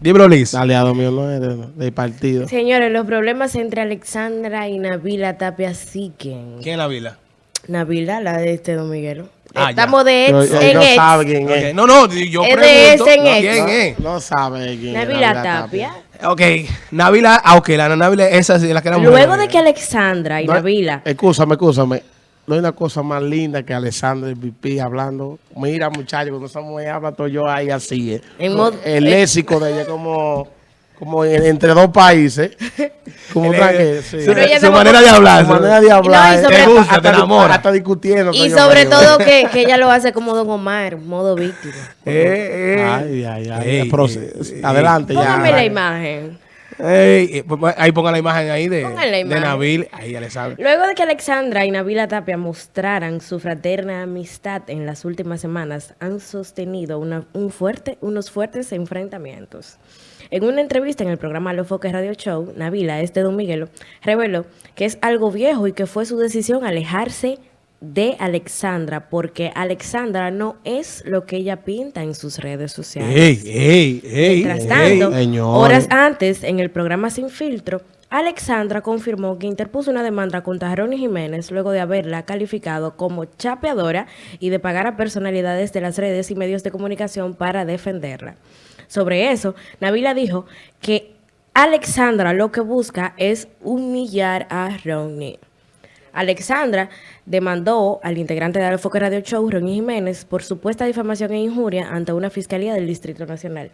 Dímelo, Liz. Aliado mío no es de- del partido. Señores, los problemas entre Alexandra y Nabila Tapia siguen. ¿Quién es la vila? Nabila, la de este Don Miguelo. Ah, Estamos de ex en no ex. sabe quién es. No, no, yo Es de pregunto. en no, ese. ¿Quién es? No sabe quién es. Nabila Tapia. Ok, Navila, ah, ok, la Navila, esa sí, la que era mujer. Luego de que Alexandra y No, Nabila Escúchame, escúchame. No hay una cosa más linda que Alessandra y VP hablando. Mira, muchachos, cuando esa mujer habla, todo yo ahí así. eh. El eh. léxico de ella como, como en- entre dos países. Como tranquilo, sí. su, Pero ella su se va manera de hablar. Su manera de hablar. No, eh, sobre- te Te gusta, te hasta, enamora. hasta discutiendo. y sobre todo que, que ella lo hace como Don Omar, modo víctima. Eh, eh. Ay, ay, ay. Eh, eh, adelante ya. Póngame la imagen. Ey, eh, pues, ahí pongan la imagen ahí de, de. Nabil. Ahí ya le sabe. Luego de que Alexandra y Nabila Tapia mostraran su fraterna amistad en las últimas semanas, han sostenido una- un fuerte, unos fuertes enfrentamientos. En una entrevista en el programa Los Foques Radio Show, Nabila, este Don Miguelo, reveló que es algo viejo y que fue su decisión alejarse de Alexandra, porque Alexandra no es lo que ella pinta en sus redes sociales. Ey, ey, ey. Mientras tanto, horas antes, en el programa Sin Filtro, Alexandra confirmó que interpuso una demanda contra Ronnie Jiménez luego de haberla calificado como chapeadora y de pagar a personalidades de las redes y medios de comunicación para defenderla. Sobre eso, Nabila dijo que Alexandra lo que busca es humillar a Ronnie. Alexandra demandó al integrante de Alfoque Radio Show, Ronnie Jiménez, por supuesta difamación e injuria ante una fiscalía del Distrito Nacional.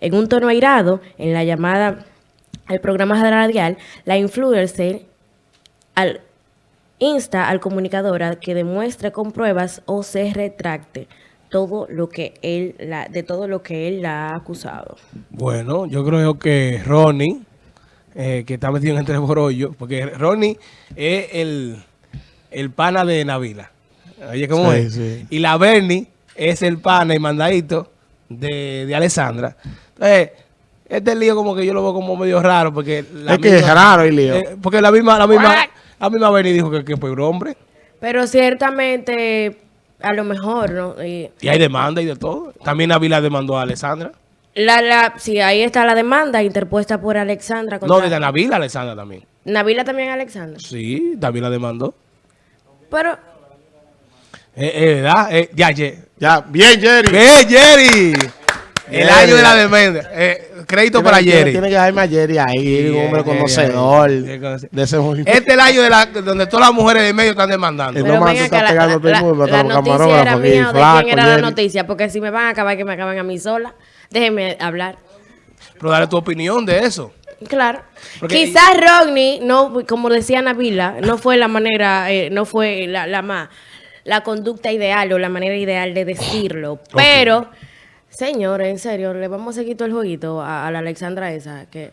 En un tono airado, en la llamada al programa radial, la influencer al- insta al comunicador a que demuestre con pruebas o se retracte todo lo que él la, de todo lo que él la ha acusado. Bueno, yo creo que Ronnie, eh, que está metido en entre borollo, porque Ronnie es el, el pana de Navila. Oye, ¿cómo Sí, es? sí. Y la Bernie es el pana y mandadito de, de Alessandra. Entonces, este lío como que yo lo veo como medio raro, porque... la Es que es raro el lío. eh, porque la misma, la misma, la misma Bernie dijo que, que fue un hombre. Pero ciertamente, a lo mejor, ¿no? Y Y hay demanda y de todo. También Navila demandó a Alessandra. La, la, sí, ahí está la demanda interpuesta por Alexandra. No, contra- desde Navila a Alessandra también. Nabila también Alexandra. Sí, también la demandó. Pero Eh, eh, ¿verdad? Eh, ya, ye- Ya, bien, Jerry. ¡Eh, Jerry! El año de la demanda. Eh, crédito para Jerry. Tiene que dejarme a Jerry ahí, Sí, un hombre conocedor conoce- de ese movimiento. Este es el año de la, donde todas las mujeres del medio están demandando. Pero se está la, pegando todo el la- mundo, la los noticia era mía de flaco, quién era la noticia, porque si me van a acabar, que me acaban a mí sola. Déjenme hablar. Pero dale tu opinión de eso. Claro. Porque- Quizás Rodney, no, como decía Nabila, no fue la manera, eh, no fue la, la más, la conducta ideal o la manera ideal de decirlo. Pero, señores, en serio, le vamos a seguir todo el jueguito a, a la Alexandra esa, que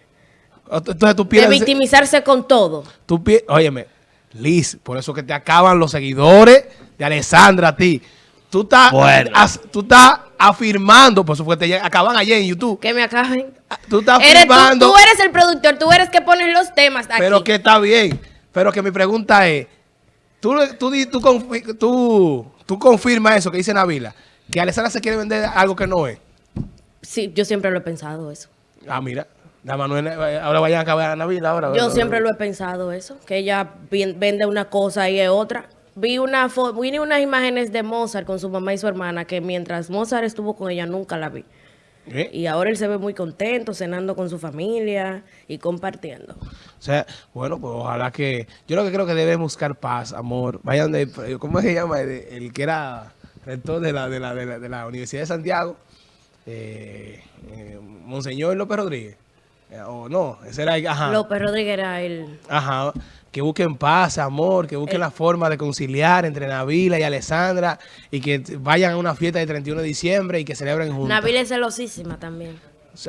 Entonces tú de piensas... victimizarse con todo. Tú Óyeme, Liz, por eso que te acaban los seguidores de Alessandra a ti. Tú estás, Bueno. as- tú estás afirmando, por que te acaban ayer en YouTube. Que me acaben. Tú estás Eres tú, afirmando... tú eres el productor, tú eres que pones los temas aquí. Pero que está bien. Pero que mi pregunta es, ¿tú, tú, tú, tú, tú confirmas eso que dice Navila? Que Alessandra se quiere vender algo que no es. Sí, yo siempre lo he pensado eso. Ah, mira. La Manuel, eh, ahora vayan a acabar a Navila ahora. Yo siempre lo he pensado eso, que ella ven- vende una cosa y es otra. Vi una vi unas imágenes de Mozart con su mamá y su hermana que mientras Mozart estuvo con ella nunca la vi. ¿Eh? Y ahora él se ve muy contento, cenando con su familia y compartiendo. O sea, bueno, pues ojalá que... Yo lo que creo que deben buscar paz, amor. Vayan de... ¿Cómo se llama? El, el que era rector de la, de la, de la, de la Universidad de Santiago. Eh, eh, Monseñor López Rodríguez. Eh, o no, ese era... Ajá. López Rodríguez era el... Ajá, que busquen paz, amor, que busquen la forma de conciliar entre Navila y Alessandra y que vayan a una fiesta del 31 de diciembre y que celebren juntos. Nabil es celosísima también.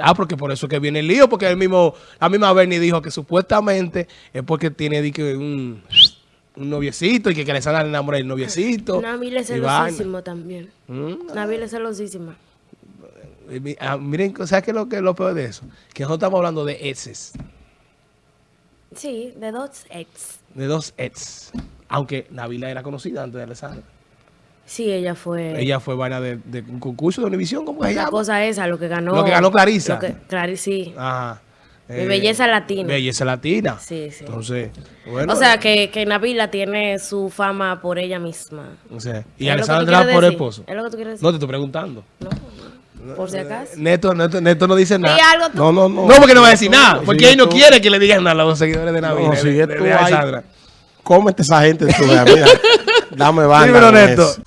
Ah, porque por eso que viene el lío, porque el mismo, la misma Bernie dijo que supuestamente es porque tiene un, un noviecito y que, que Alessandra le enamora del noviecito. Nabil es celosísimo también. Mm. Nabil es celosísima. Mi- ah, miren, ¿sabes qué es lo, que es lo peor de eso? Que nosotros estamos hablando de exes, Sí, de dos ex. de dos ex. Aunque Navila era conocida antes de Alessandra. Sí, ella fue... Ella fue vaina de, de un concurso de Univisión, ¿cómo se La llama? cosa esa, lo que ganó... Lo que ganó Clarisa. que- Clari- sí. Ajá. De belleza latina. Belleza latina. Sí, sí. Entonces, bueno. o sea, que, que Nabila tiene su fama por ella misma. o sea, y ¿Es lo que tú Alexandra quieres por esposo. ¿Es lo que tú quieres decir? No, te estoy preguntando. No, por si acaso. Neto, Neto, Neto no dice nada. Di algo tú. No, no, no. No, porque no va a decir nada. Sí, Porque él no tú- quiere que le digan nada a los seguidores de Navidad. No, si de, es de- tú de Alexandra. cómete esa gente, tú, mira, dame banda Dímelo, Neto. eso.